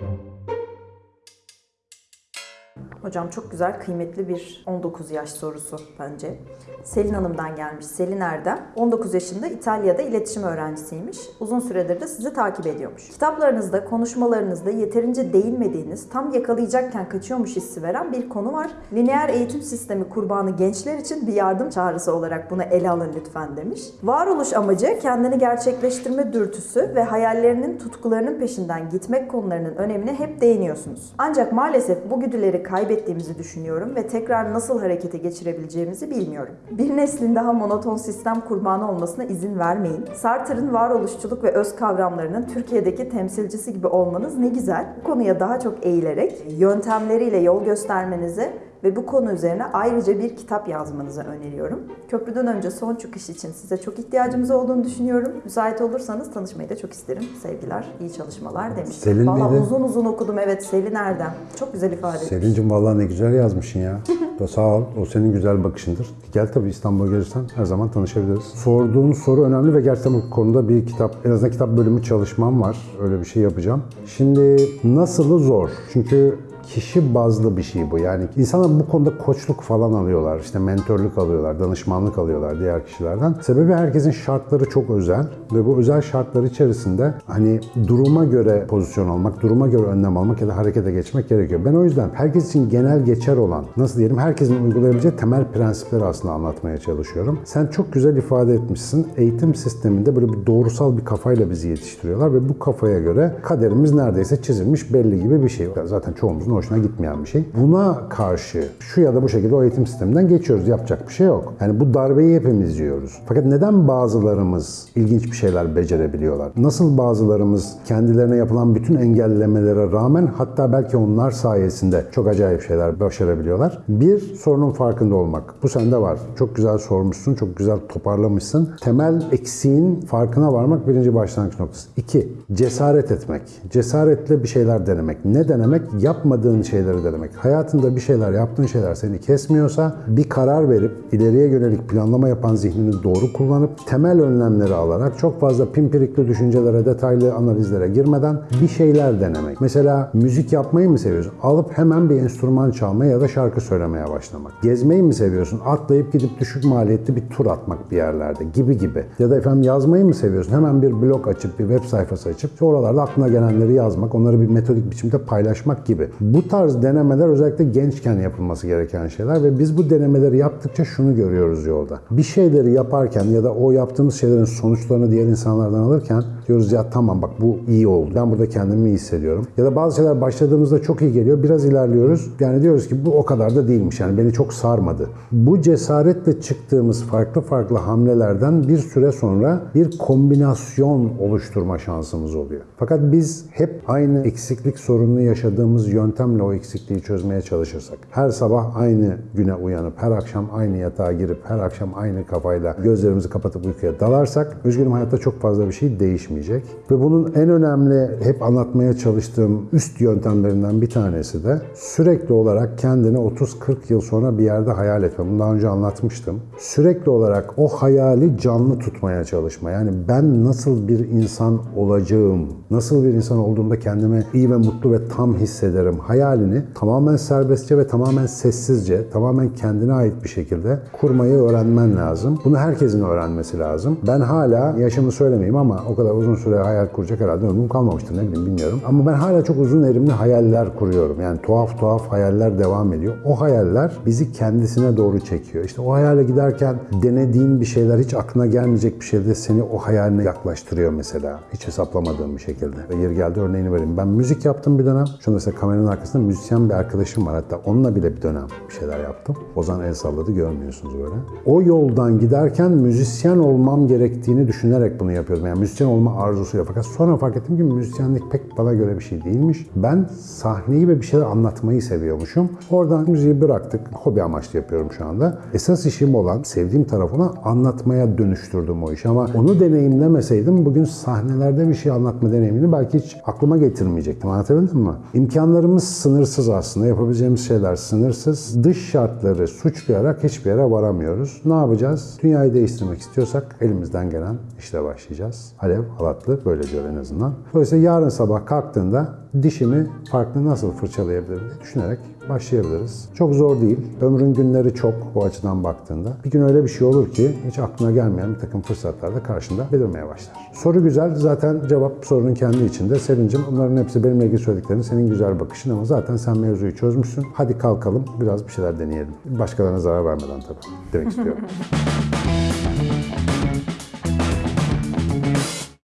thank you Hocam çok güzel, kıymetli bir 19 yaş sorusu bence. Selin Hanım'dan gelmiş. Selin Erdem, 19 yaşında İtalya'da iletişim öğrencisiymiş. Uzun süredir de sizi takip ediyormuş. Kitaplarınızda, konuşmalarınızda yeterince değinmediğiniz, tam yakalayacakken kaçıyormuş hissi veren bir konu var. Lineer eğitim sistemi kurbanı gençler için bir yardım çağrısı olarak bunu ele alın lütfen demiş. Varoluş amacı kendini gerçekleştirme dürtüsü ve hayallerinin, tutkularının peşinden gitmek konularının önemine hep değiniyorsunuz. Ancak maalesef bu güdüleri kaybettiğimizi düşünüyorum ve tekrar nasıl harekete geçirebileceğimizi bilmiyorum. Bir neslin daha monoton sistem kurbanı olmasına izin vermeyin. Sartre'ın varoluşçuluk ve öz kavramlarının Türkiye'deki temsilcisi gibi olmanız ne güzel. Bu konuya daha çok eğilerek yöntemleriyle yol göstermenizi ve bu konu üzerine ayrıca bir kitap yazmanızı öneriyorum. Köprüden önce son çıkış için size çok ihtiyacımız olduğunu düşünüyorum. Müsait olursanız tanışmayı da çok isterim. Sevgiler, iyi çalışmalar demiş. Selin Valla miydi? uzun uzun okudum evet Selin Erdem. Çok güzel ifade etmiş. Selin'cim vallahi ne güzel yazmışsın ya. Sağ ol. O senin güzel bakışındır. Gel tabii İstanbul'a gelirsen her zaman tanışabiliriz. Sorduğun soru önemli ve gerçekten bu konuda bir kitap, en azından kitap bölümü çalışmam var. Öyle bir şey yapacağım. Şimdi nasılı zor. Çünkü kişi bazlı bir şey bu. Yani insanlar bu konuda koçluk falan alıyorlar. işte mentörlük alıyorlar, danışmanlık alıyorlar diğer kişilerden. Sebebi herkesin şartları çok özel ve bu özel şartlar içerisinde hani duruma göre pozisyon almak, duruma göre önlem almak ya da harekete geçmek gerekiyor. Ben o yüzden herkes için genel geçer olan, nasıl diyelim herkesin uygulayabileceği temel prensipleri aslında anlatmaya çalışıyorum. Sen çok güzel ifade etmişsin. Eğitim sisteminde böyle bir doğrusal bir kafayla bizi yetiştiriyorlar ve bu kafaya göre kaderimiz neredeyse çizilmiş belli gibi bir şey. Zaten çoğumuzun hoşuna gitmeyen bir şey. Buna karşı şu ya da bu şekilde o eğitim sisteminden geçiyoruz. Yapacak bir şey yok. Yani bu darbeyi hepimiz yiyoruz. Fakat neden bazılarımız ilginç bir şeyler becerebiliyorlar? Nasıl bazılarımız kendilerine yapılan bütün engellemelere rağmen hatta belki onlar sayesinde çok acayip şeyler başarabiliyorlar? Bir, sorunun farkında olmak. Bu sende var. Çok güzel sormuşsun, çok güzel toparlamışsın. Temel eksiğin farkına varmak birinci başlangıç noktası. İki, cesaret etmek. Cesaretle bir şeyler denemek. Ne denemek? Yapmadığın şeyleri denemek. Hayatında bir şeyler, yaptığın şeyler seni kesmiyorsa bir karar verip ileriye yönelik planlama yapan zihnini doğru kullanıp temel önlemleri alarak çok fazla pimpirikli düşüncelere, detaylı analizlere girmeden bir şeyler denemek. Mesela müzik yapmayı mı seviyorsun? Alıp hemen bir enstrüman çalmaya ya da şarkı söylemeye başlamak. Gezmeyi mi seviyorsun? Atlayıp gidip düşük maliyetli bir tur atmak bir yerlerde gibi gibi. Ya da efendim yazmayı mı seviyorsun? Hemen bir blog açıp bir web sayfası açıp oralarda aklına gelenleri yazmak, onları bir metodik biçimde paylaşmak gibi. Bu tarz denemeler özellikle gençken yapılması gereken şeyler ve biz bu denemeleri yaptıkça şunu görüyoruz yolda. Bir şeyleri yaparken ya da o yaptığımız şeylerin sonuçlarını diğer insanlardan alırken diyoruz ya tamam bak bu iyi oldu. Ben burada kendimi iyi hissediyorum. Ya da bazı şeyler başladığımızda çok iyi geliyor. Biraz ilerliyoruz. Yani diyoruz ki bu o kadar da değilmiş. Yani beni çok sarmadı. Bu cesaretle çıktığımız farklı farklı hamlelerden bir süre sonra bir kombinasyon oluşturma şansımız oluyor. Fakat biz hep aynı eksiklik sorununu yaşadığımız yöntemle o eksikliği çözmeye çalışırsak, her sabah aynı güne uyanıp, her akşam aynı yatağa girip, her akşam aynı kafayla gözlerimizi kapatıp uykuya dalarsak, üzgünüm hayatta çok fazla bir şey değişmeyecek. Ve bunun en önemli, hep anlatmaya çalıştığım üst yöntemlerinden bir tanesi de sürekli olarak kendini 30-40 yıl sonra bir yerde hayal etme. Bunu daha önce anlatmıştım. Sürekli olarak o hayali canlı tutmaya çalışma. Yani ben nasıl bir insan olacağım, nasıl bir insan olduğumda kendimi iyi ve mutlu ve tam hissederim hayalini tamamen serbestçe ve tamamen sessizce, tamamen kendine ait bir şekilde kurmayı öğrenmen lazım. Bunu herkesin öğrenmesi lazım. Ben hala yaşımı söylemeyeyim ama o kadar uzun süre hayal kuracak herhalde ömrüm kalmamıştır ne bileyim bilmiyorum. Ama ben hala çok uzun erimli hayaller kuruyorum. Yani tuhaf tuhaf hayaller devam ediyor. O hayaller bizi kendisine doğru çekiyor. İşte o hayale giderken denediğin bir şeyler hiç aklına gelmeyecek bir şeyde seni o hayaline yaklaştırıyor mesela. Hiç hesaplamadığım bir şekilde. Ve yeri geldi örneğini vereyim. Ben müzik yaptım bir dönem. Şu mesela kameranın arkasında müzisyen bir arkadaşım var. Hatta onunla bile bir dönem bir şeyler yaptım. Ozan el salladı görmüyorsunuz böyle. O yoldan giderken müzisyen olmam gerektiğini düşünerek bunu yapıyordum. Yani müzisyen olma arzusuyla. Fakat sonra fark ettim ki müzisyenlik pek bana göre bir şey değilmiş. Ben sahneyi ve bir şeyler anlatmayı seviyormuşum. Oradan müziği bıraktık. Hobi amaçlı yapıyorum şu anda. Esas işim olan, sevdiğim taraf olan anlatmaya dönüştürdüm o işi. Ama onu deneyimlemeseydim bugün sahnelerde bir şey anlatma deneyimini belki hiç aklıma getirmeyecektim. Anlatabildim mi? İmkanlarımız sınırsız aslında. Yapabileceğimiz şeyler sınırsız. Dış şartları suçlayarak hiçbir yere varamıyoruz. Ne yapacağız? Dünyayı değiştirmek istiyorsak elimizden gelen işle başlayacağız. Alev Halatlı böyle diyor en azından. Dolayısıyla yarın sabah kalktığında dişimi farklı nasıl fırçalayabilirim diye düşünerek başlayabiliriz. Çok zor değil. Ömrün günleri çok o açıdan baktığında. Bir gün öyle bir şey olur ki hiç aklına gelmeyen bir takım fırsatlar da karşında belirmeye başlar. Soru güzel. Zaten cevap sorunun kendi içinde. Sevincim bunların hepsi benimle ilgili söylediklerin senin güzel bakışın ama zaten sen mevzuyu çözmüşsün. Hadi kalkalım biraz bir şeyler deneyelim. Başkalarına zarar vermeden tabii demek istiyorum.